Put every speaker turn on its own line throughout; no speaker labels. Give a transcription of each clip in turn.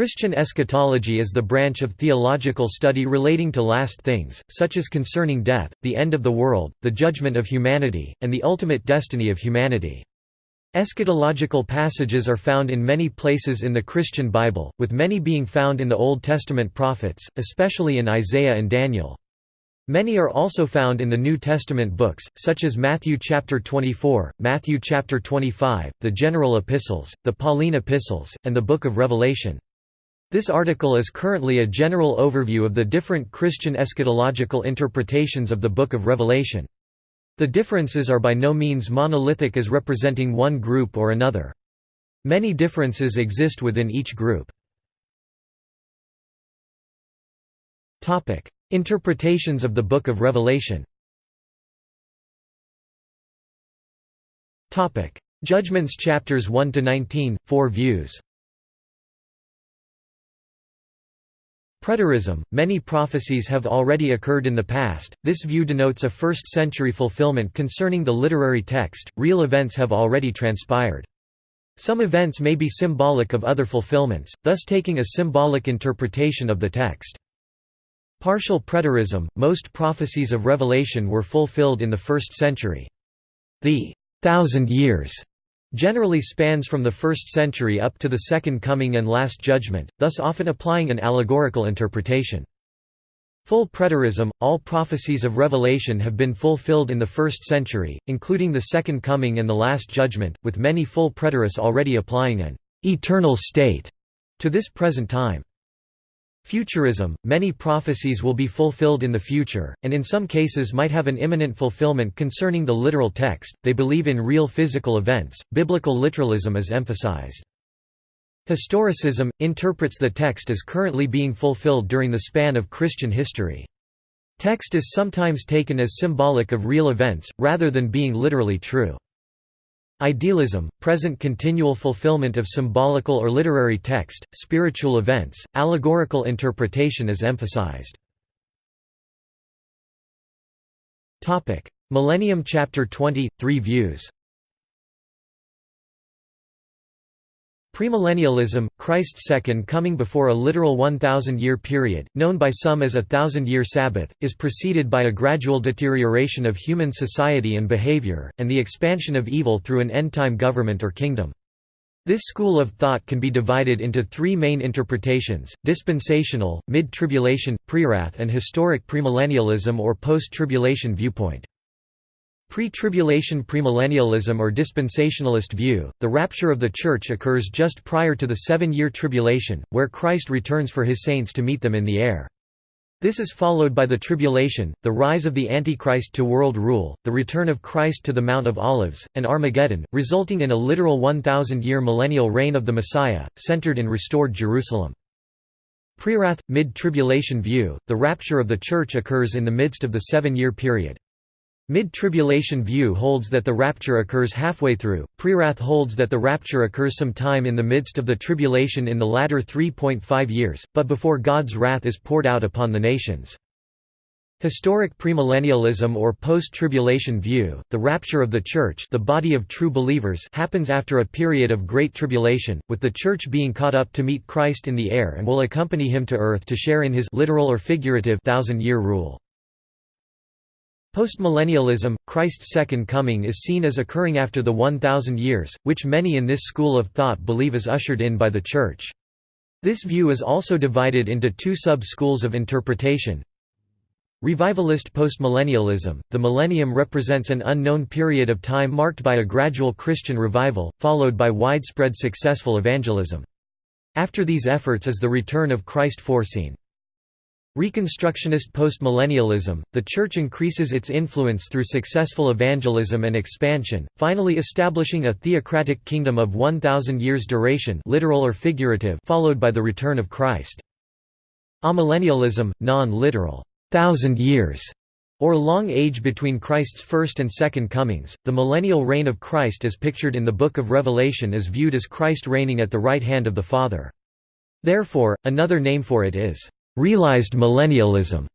Christian eschatology is the branch of theological study relating to last things, such as concerning death, the end of the world, the judgment of humanity, and the ultimate destiny of humanity. Eschatological passages are found in many places in the Christian Bible, with many being found in the Old Testament prophets, especially in Isaiah and Daniel. Many are also found in the New Testament books, such as Matthew chapter 24, Matthew chapter 25, the general epistles, the Pauline epistles, and the book of Revelation. This article is currently a general overview of the different Christian eschatological interpretations of the Book of Revelation. The differences are by no means monolithic as representing one group or another. Many differences exist within each group. Interpretations of the Book of Revelation Judgments chapters 1 to 19 four views Preterism – Many prophecies have already occurred in the past, this view denotes a first-century fulfillment concerning the literary text, real events have already transpired. Some events may be symbolic of other fulfillments, thus taking a symbolic interpretation of the text. Partial preterism – Most prophecies of Revelation were fulfilled in the first century. The thousand years generally spans from the 1st century up to the Second Coming and Last Judgment, thus often applying an allegorical interpretation. Full preterism – All prophecies of Revelation have been fulfilled in the 1st century, including the Second Coming and the Last Judgment, with many full preterists already applying an «eternal state» to this present time. Futurism – Many prophecies will be fulfilled in the future, and in some cases might have an imminent fulfillment concerning the literal text, they believe in real physical events, biblical literalism is emphasized. Historicism – interprets the text as currently being fulfilled during the span of Christian history. Text is sometimes taken as symbolic of real events, rather than being literally true. Idealism, present continual fulfillment of symbolical or literary text, spiritual events, allegorical interpretation is emphasized. Millennium Chapter 20 – Three views Premillennialism, Christ's second coming before a literal 1,000-year period, known by some as a thousand-year Sabbath, is preceded by a gradual deterioration of human society and behavior, and the expansion of evil through an end-time government or kingdom. This school of thought can be divided into three main interpretations, dispensational, mid-tribulation, prewrath and historic premillennialism or post-tribulation viewpoint. Pre-tribulation premillennialism or dispensationalist view, the rapture of the Church occurs just prior to the seven-year tribulation, where Christ returns for his saints to meet them in the air. This is followed by the tribulation, the rise of the Antichrist to world rule, the return of Christ to the Mount of Olives, and Armageddon, resulting in a literal 1,000-year millennial reign of the Messiah, centered in restored Jerusalem. Prewrath, mid-tribulation view, the rapture of the Church occurs in the midst of the seven-year period. Mid-tribulation view holds that the rapture occurs halfway through, prewrath holds that the rapture occurs sometime in the midst of the tribulation in the latter 3.5 years, but before God's wrath is poured out upon the nations. Historic premillennialism or post-tribulation view, the rapture of the Church the body of true believers happens after a period of great tribulation, with the Church being caught up to meet Christ in the air and will accompany him to earth to share in his literal or figurative thousand-year rule. Postmillennialism, Christ's second coming is seen as occurring after the 1,000 years, which many in this school of thought believe is ushered in by the Church. This view is also divided into two sub-schools of interpretation. Revivalist postmillennialism, the millennium represents an unknown period of time marked by a gradual Christian revival, followed by widespread successful evangelism. After these efforts is the return of Christ foreseen. Reconstructionist postmillennialism, the Church increases its influence through successful evangelism and expansion, finally establishing a theocratic kingdom of 1,000 years duration literal or figurative followed by the return of Christ. Amillennialism, non-literal, thousand years, or long age between Christ's first and second comings, the millennial reign of Christ as pictured in the Book of Revelation is viewed as Christ reigning at the right hand of the Father. Therefore, another name for it is realized millennialism,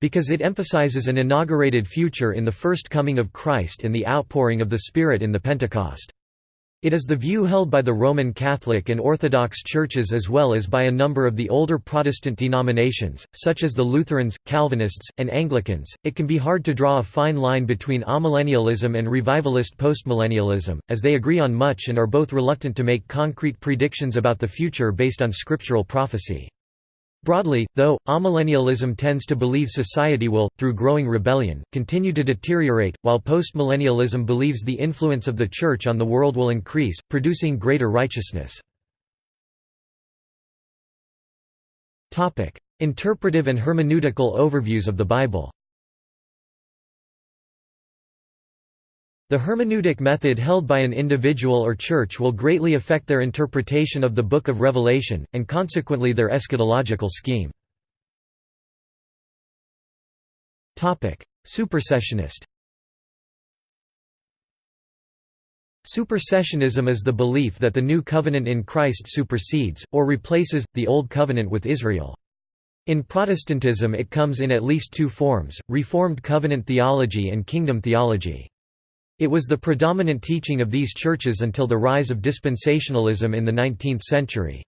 because it emphasizes an inaugurated future in the first coming of Christ and the outpouring of the Spirit in the Pentecost. It is the view held by the Roman Catholic and Orthodox churches as well as by a number of the older Protestant denominations, such as the Lutherans, Calvinists, and Anglicans. It can be hard to draw a fine line between amillennialism and revivalist postmillennialism, as they agree on much and are both reluctant to make concrete predictions about the future based on scriptural prophecy. Broadly, though, amillennialism tends to believe society will, through growing rebellion, continue to deteriorate, while postmillennialism believes the influence of the Church on the world will increase, producing greater righteousness. Interpretive and hermeneutical overviews of the Bible The hermeneutic method held by an individual or church will greatly affect their interpretation of the Book of Revelation, and consequently their eschatological scheme. Supersessionist Supersessionism is the belief that the new covenant in Christ supersedes, or replaces, the old covenant with Israel. In Protestantism it comes in at least two forms, Reformed covenant theology and kingdom theology. It was the predominant teaching of these churches until the rise of dispensationalism in the 19th century.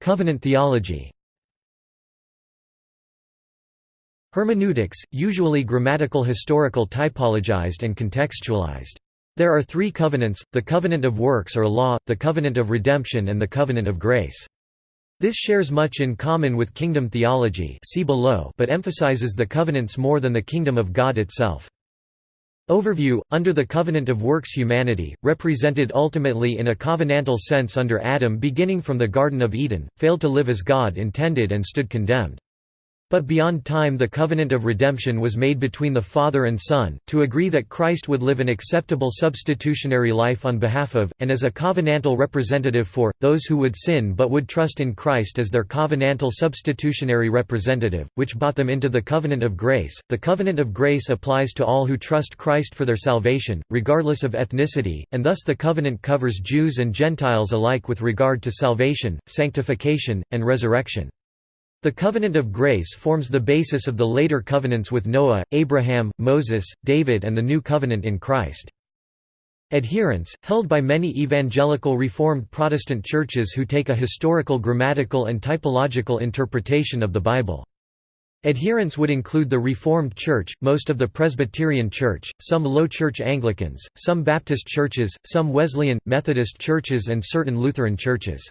Covenant theology Hermeneutics, usually grammatical historical typologized and contextualized. There are three covenants, the covenant of works or law, the covenant of redemption and the covenant of grace. This shares much in common with kingdom theology see below but emphasizes the covenants more than the kingdom of God itself. Overview Under the covenant of works humanity, represented ultimately in a covenantal sense under Adam beginning from the Garden of Eden, failed to live as God intended and stood condemned. But beyond time the covenant of redemption was made between the Father and Son, to agree that Christ would live an acceptable substitutionary life on behalf of, and as a covenantal representative for, those who would sin but would trust in Christ as their covenantal substitutionary representative, which brought them into the covenant of grace. The covenant of grace applies to all who trust Christ for their salvation, regardless of ethnicity, and thus the covenant covers Jews and Gentiles alike with regard to salvation, sanctification, and resurrection. The covenant of grace forms the basis of the later covenants with Noah, Abraham, Moses, David and the new covenant in Christ. Adherents, held by many evangelical Reformed Protestant churches who take a historical grammatical and typological interpretation of the Bible. Adherents would include the Reformed Church, most of the Presbyterian Church, some Low Church Anglicans, some Baptist churches, some Wesleyan, Methodist churches and certain Lutheran churches.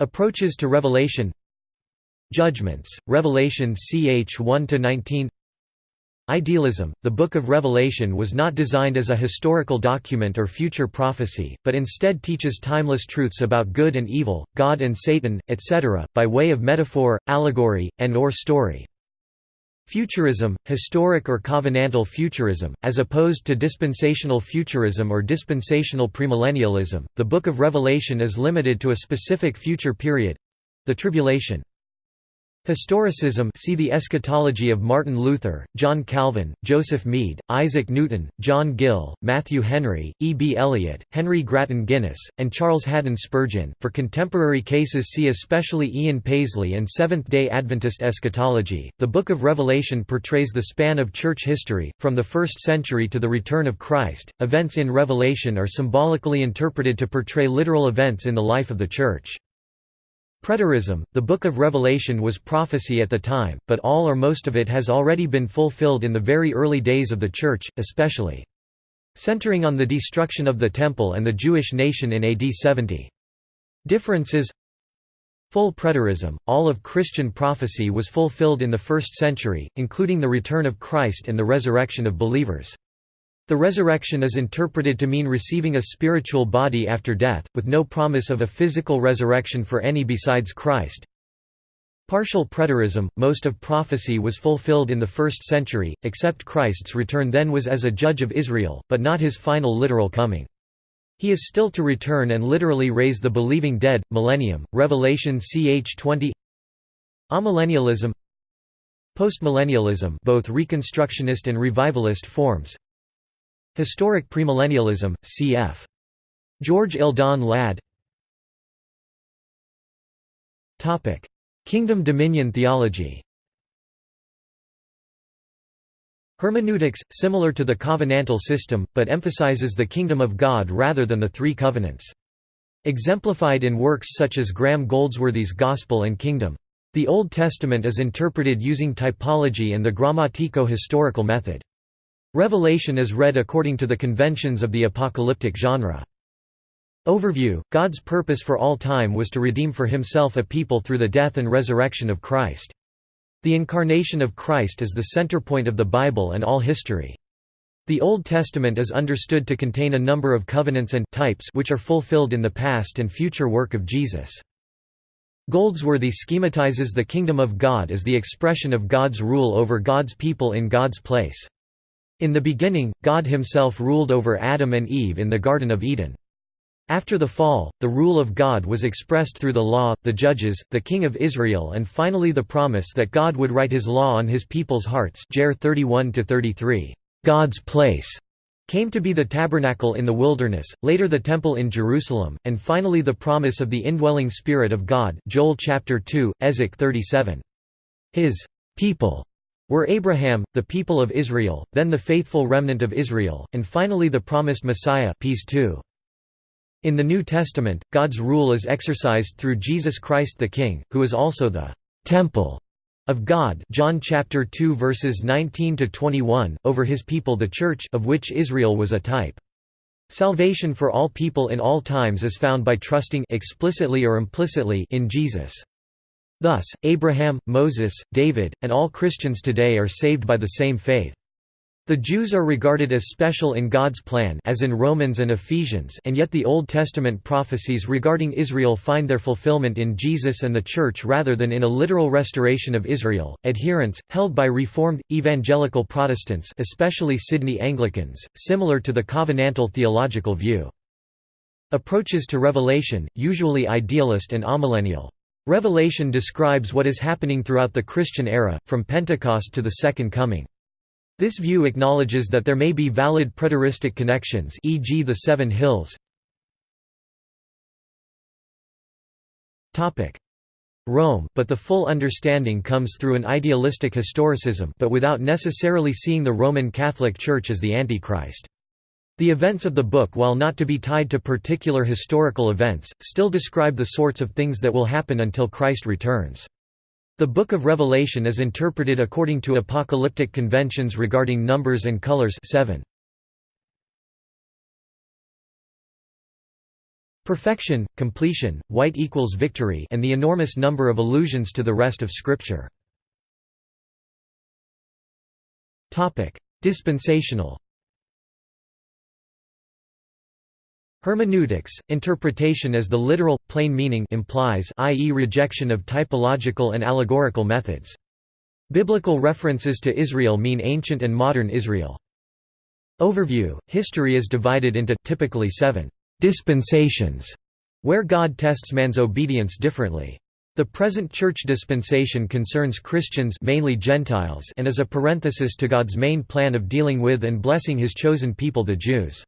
Approaches to Revelation Judgments, Revelation ch 1–19 Idealism – The Book of Revelation was not designed as a historical document or future prophecy, but instead teaches timeless truths about good and evil, God and Satan, etc., by way of metaphor, allegory, and or story. Futurism, historic or covenantal futurism, as opposed to dispensational futurism or dispensational premillennialism, the Book of Revelation is limited to a specific future period—the Tribulation. Historicism see the eschatology of Martin Luther, John Calvin, Joseph Mede, Isaac Newton, John Gill, Matthew Henry, E. B. Elliott, Henry Grattan Guinness, and Charles Haddon Spurgeon. For contemporary cases see especially Ian Paisley and Seventh-day Adventist eschatology. The Book of Revelation portrays the span of church history, from the first century to the return of Christ. Events in Revelation are symbolically interpreted to portray literal events in the life of the Church. Preterism, the Book of Revelation was prophecy at the time, but all or most of it has already been fulfilled in the very early days of the Church, especially centering on the destruction of the Temple and the Jewish nation in AD 70. Differences Full preterism, all of Christian prophecy was fulfilled in the first century, including the return of Christ and the resurrection of believers. The resurrection is interpreted to mean receiving a spiritual body after death, with no promise of a physical resurrection for any besides Christ. Partial preterism, most of prophecy was fulfilled in the first century, except Christ's return then was as a judge of Israel, but not his final literal coming. He is still to return and literally raise the believing dead. Millennium, Revelation ch 20 Amillennialism Postmillennialism both Reconstructionist and Revivalist forms Historic Premillennialism, cf. George Eldon Ladd Kingdom dominion theology Hermeneutics, similar to the covenantal system, but emphasizes the kingdom of God rather than the three covenants. Exemplified in works such as Graham Goldsworthy's Gospel and Kingdom. The Old Testament is interpreted using typology and the grammatico-historical method. Revelation is read according to the conventions of the apocalyptic genre. Overview God's purpose for all time was to redeem for himself a people through the death and resurrection of Christ. The incarnation of Christ is the center point of the Bible and all history. The Old Testament is understood to contain a number of covenants and types which are fulfilled in the past and future work of Jesus. Goldsworthy schematizes the kingdom of God as the expression of God's rule over God's people in God's place. In the beginning, God himself ruled over Adam and Eve in the Garden of Eden. After the fall, the rule of God was expressed through the law, the judges, the king of Israel and finally the promise that God would write his law on his people's hearts Jer 31 God's place came to be the tabernacle in the wilderness, later the temple in Jerusalem, and finally the promise of the indwelling Spirit of God Joel chapter 2, Ezek 37. His people were Abraham, the people of Israel, then the faithful remnant of Israel, and finally the promised Messiah peace too. In the New Testament, God's rule is exercised through Jesus Christ the King, who is also the temple of God John chapter 2 verses 19 to 21 over his people the church of which Israel was a type. Salvation for all people in all times is found by trusting explicitly or implicitly in Jesus. Thus, Abraham, Moses, David, and all Christians today are saved by the same faith. The Jews are regarded as special in God's plan as in Romans and Ephesians and yet the Old Testament prophecies regarding Israel find their fulfillment in Jesus and the Church rather than in a literal restoration of Israel. Adherents, held by Reformed, Evangelical Protestants especially Sydney Anglicans, similar to the covenantal theological view. Approaches to Revelation, usually idealist and amillennial. Revelation describes what is happening throughout the Christian era, from Pentecost to the Second Coming. This view acknowledges that there may be valid preteristic connections e.g. the Seven Hills. Rome, but the full understanding comes through an idealistic historicism but without necessarily seeing the Roman Catholic Church as the Antichrist. The events of the book while not to be tied to particular historical events, still describe the sorts of things that will happen until Christ returns. The Book of Revelation is interpreted according to apocalyptic conventions regarding numbers and colors 7. Perfection, completion, white equals victory and the enormous number of allusions to the rest of Scripture. Dispensational Hermeneutics, interpretation as the literal, plain meaning implies i.e. rejection of typological and allegorical methods. Biblical references to Israel mean ancient and modern Israel. Overview History is divided into typically seven dispensations, where God tests man's obedience differently. The present church dispensation concerns Christians mainly Gentiles and is a parenthesis to God's main plan of dealing with and blessing his chosen people the Jews.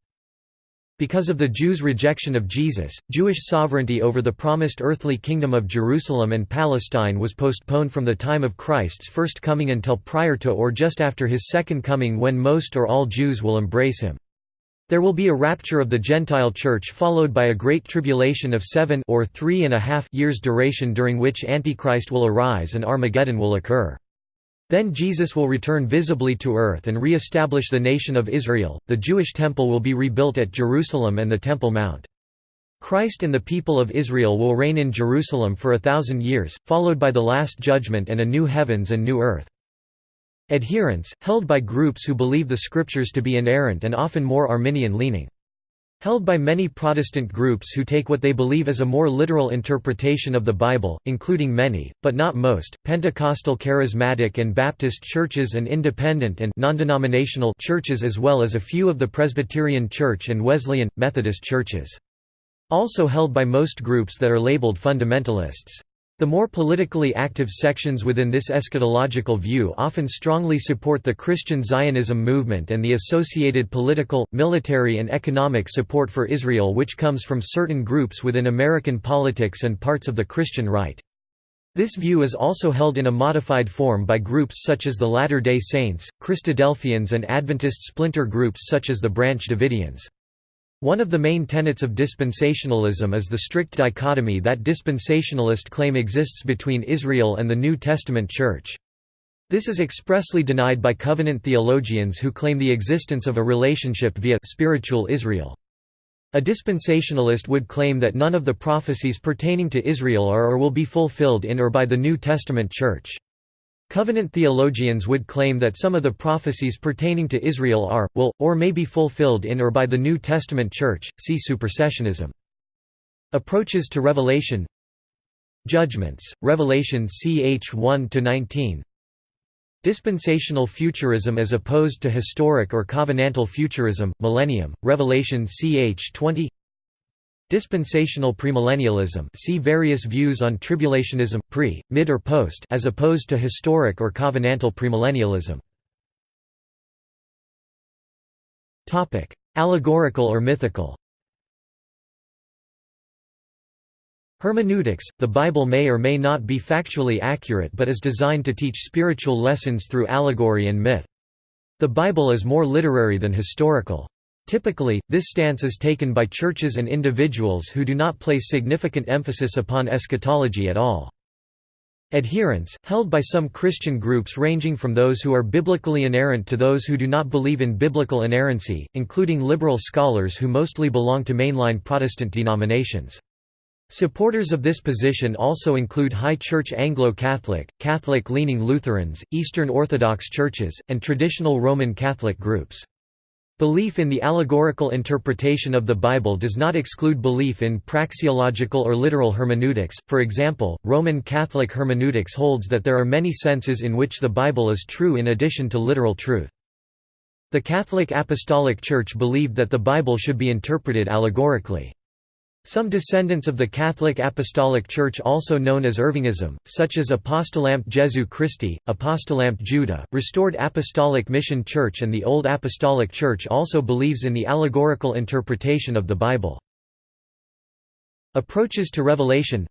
Because of the Jews' rejection of Jesus, Jewish sovereignty over the promised earthly kingdom of Jerusalem and Palestine was postponed from the time of Christ's first coming until prior to or just after his second coming when most or all Jews will embrace him. There will be a rapture of the Gentile Church followed by a great tribulation of seven or three and a half years duration during which Antichrist will arise and Armageddon will occur. Then Jesus will return visibly to earth and re-establish the nation of Israel. The Jewish temple will be rebuilt at Jerusalem and the Temple Mount. Christ and the people of Israel will reign in Jerusalem for a thousand years, followed by the Last Judgment and a new heavens and new earth. Adherents, held by groups who believe the Scriptures to be inerrant and often more Arminian-leaning. Held by many Protestant groups who take what they believe as a more literal interpretation of the Bible, including many, but not most, Pentecostal charismatic and Baptist churches and independent and non-denominational churches as well as a few of the Presbyterian Church and Wesleyan, Methodist churches. Also held by most groups that are labeled fundamentalists. The more politically active sections within this eschatological view often strongly support the Christian Zionism movement and the associated political, military and economic support for Israel which comes from certain groups within American politics and parts of the Christian right. This view is also held in a modified form by groups such as the Latter-day Saints, Christadelphians and Adventist splinter groups such as the Branch Davidians. One of the main tenets of dispensationalism is the strict dichotomy that dispensationalist claim exists between Israel and the New Testament Church. This is expressly denied by covenant theologians who claim the existence of a relationship via spiritual Israel. A dispensationalist would claim that none of the prophecies pertaining to Israel are or will be fulfilled in or by the New Testament Church. Covenant theologians would claim that some of the prophecies pertaining to Israel are, will, or may be fulfilled in or by the New Testament Church. See supersessionism. Approaches to Revelation Judgments, Revelation ch 1–19 Dispensational futurism as opposed to historic or covenantal futurism, Millennium, Revelation ch 20 Dispensational premillennialism see various views on tribulationism, pre, mid or post as opposed to historic or covenantal premillennialism. Allegorical or mythical Hermeneutics – The Bible may or may not be factually accurate but is designed to teach spiritual lessons through allegory and myth. The Bible is more literary than historical. Typically, this stance is taken by churches and individuals who do not place significant emphasis upon eschatology at all. Adherents, held by some Christian groups ranging from those who are biblically inerrant to those who do not believe in biblical inerrancy, including liberal scholars who mostly belong to mainline Protestant denominations. Supporters of this position also include High Church Anglo-Catholic, Catholic-leaning Lutherans, Eastern Orthodox churches, and traditional Roman Catholic groups. Belief in the allegorical interpretation of the Bible does not exclude belief in praxeological or literal hermeneutics, for example, Roman Catholic hermeneutics holds that there are many senses in which the Bible is true in addition to literal truth. The Catholic Apostolic Church believed that the Bible should be interpreted allegorically. Some descendants of the Catholic Apostolic Church also known as Irvingism, such as Apostelamt Jesu Christi, Apostelamt Judah, Restored Apostolic Mission Church and the Old Apostolic Church also believes in the allegorical interpretation of the Bible. Approaches to Revelation.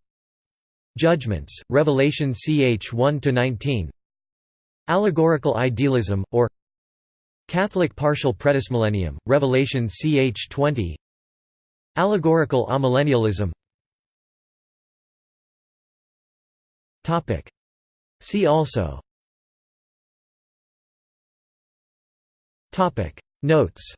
Judgments, Revelation ch 1–19 Allegorical idealism, or Catholic partial predismillennium, Revelation ch 20 Allegorical amillennialism. See also. Notes